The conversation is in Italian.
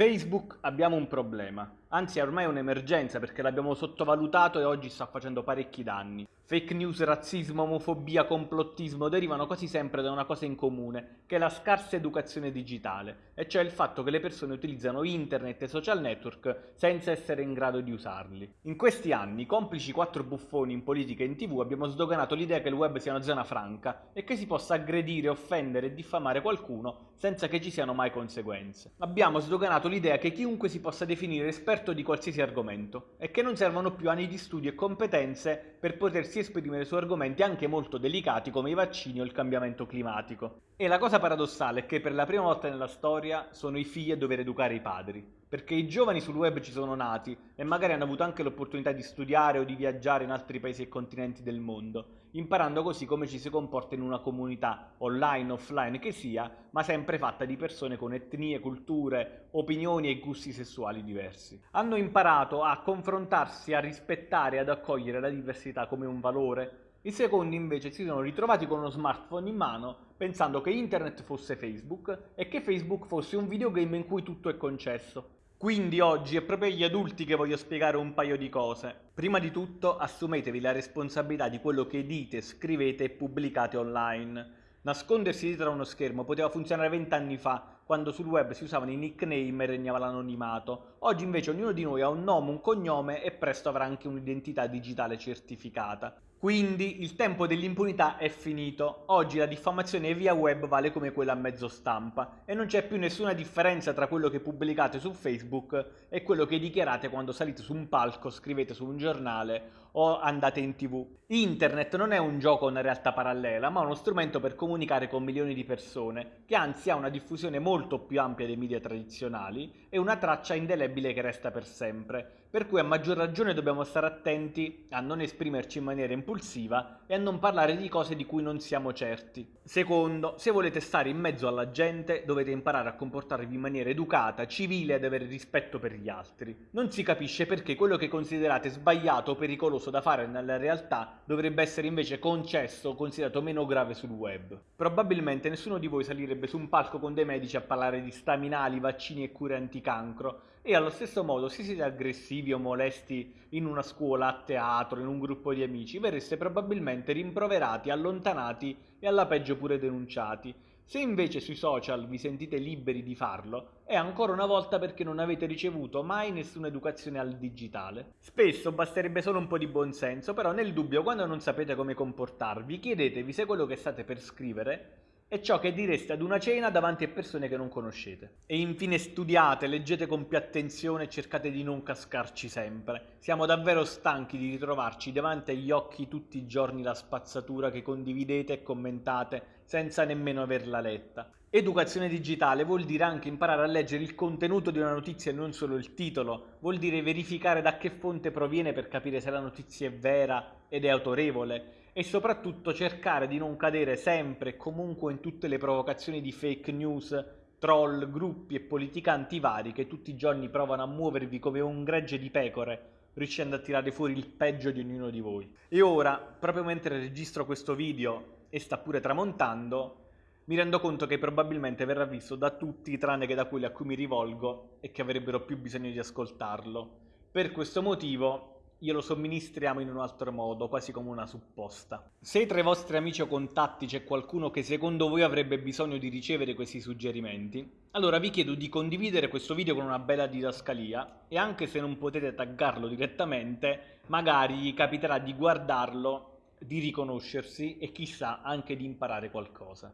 Facebook abbiamo un problema, anzi è ormai un'emergenza perché l'abbiamo sottovalutato e oggi sta facendo parecchi danni. Fake news, razzismo, omofobia, complottismo derivano quasi sempre da una cosa in comune, che è la scarsa educazione digitale, e cioè il fatto che le persone utilizzano internet e social network senza essere in grado di usarli. In questi anni, complici quattro buffoni in politica e in tv, abbiamo sdoganato l'idea che il web sia una zona franca e che si possa aggredire, offendere e diffamare qualcuno senza che ci siano mai conseguenze. Abbiamo sdoganato l'idea che chiunque si possa definire esperto di qualsiasi argomento e che non servono più anni di studio e competenze per potersi esprimere su argomenti anche molto delicati come i vaccini o il cambiamento climatico. E la cosa paradossale è che per la prima volta nella storia sono i figli a dover educare i padri perché i giovani sul web ci sono nati e magari hanno avuto anche l'opportunità di studiare o di viaggiare in altri paesi e continenti del mondo, imparando così come ci si comporta in una comunità, online offline che sia, ma sempre fatta di persone con etnie, culture, opinioni e gusti sessuali diversi. Hanno imparato a confrontarsi, a rispettare e ad accogliere la diversità come un valore, i secondi invece si sono ritrovati con uno smartphone in mano pensando che internet fosse Facebook e che Facebook fosse un videogame in cui tutto è concesso. Quindi oggi è proprio agli adulti che voglio spiegare un paio di cose. Prima di tutto assumetevi la responsabilità di quello che dite, scrivete e pubblicate online. Nascondersi dietro a uno schermo poteva funzionare vent'anni fa, quando sul web si usavano i nickname e regnava l'anonimato. Oggi invece ognuno di noi ha un nome, un cognome e presto avrà anche un'identità digitale certificata. Quindi il tempo dell'impunità è finito. Oggi la diffamazione via web vale come quella a mezzo stampa e non c'è più nessuna differenza tra quello che pubblicate su Facebook e quello che dichiarate quando salite su un palco, scrivete su un giornale o andate in tv. Internet non è un gioco o una realtà parallela, ma uno strumento per comunicare con milioni di persone, che anzi ha una diffusione molto più ampia dei media tradizionali e una traccia indelebile che resta per sempre, per cui a maggior ragione dobbiamo stare attenti a non esprimerci in maniera impulsiva e a non parlare di cose di cui non siamo certi. Secondo, se volete stare in mezzo alla gente dovete imparare a comportarvi in maniera educata, civile ed avere rispetto per gli altri. Non si capisce perché quello che considerate sbagliato o pericoloso da fare nella realtà dovrebbe essere invece concesso o considerato meno grave sul web. Probabilmente nessuno di voi salirebbe su un palco con dei medici a parlare di staminali, vaccini e cure anticancro e allo stesso modo se siete aggressivi o molesti in una scuola, a teatro, in un gruppo di amici, verreste probabilmente rimproverati, allontanati e alla peggio pure denunciati. Se invece sui social vi sentite liberi di farlo, è ancora una volta perché non avete ricevuto mai nessuna educazione al digitale. Spesso basterebbe solo un po' di buonsenso, però nel dubbio quando non sapete come comportarvi, chiedetevi se quello che state per scrivere è ciò che direste ad una cena davanti a persone che non conoscete. E infine studiate, leggete con più attenzione e cercate di non cascarci sempre. Siamo davvero stanchi di ritrovarci davanti agli occhi tutti i giorni la spazzatura che condividete e commentate senza nemmeno averla letta. Educazione digitale vuol dire anche imparare a leggere il contenuto di una notizia e non solo il titolo, vuol dire verificare da che fonte proviene per capire se la notizia è vera ed è autorevole, e soprattutto cercare di non cadere sempre e comunque in tutte le provocazioni di fake news, troll, gruppi e politicanti vari che tutti i giorni provano a muovervi come un gregge di pecore riuscendo a tirare fuori il peggio di ognuno di voi. E ora, proprio mentre registro questo video e sta pure tramontando, mi rendo conto che probabilmente verrà visto da tutti tranne che da quelli a cui mi rivolgo e che avrebbero più bisogno di ascoltarlo. Per questo motivo glielo somministriamo in un altro modo, quasi come una supposta. Se tra i vostri amici o contatti c'è qualcuno che secondo voi avrebbe bisogno di ricevere questi suggerimenti, allora vi chiedo di condividere questo video con una bella didascalia e anche se non potete taggarlo direttamente, magari capiterà di guardarlo, di riconoscersi e chissà anche di imparare qualcosa.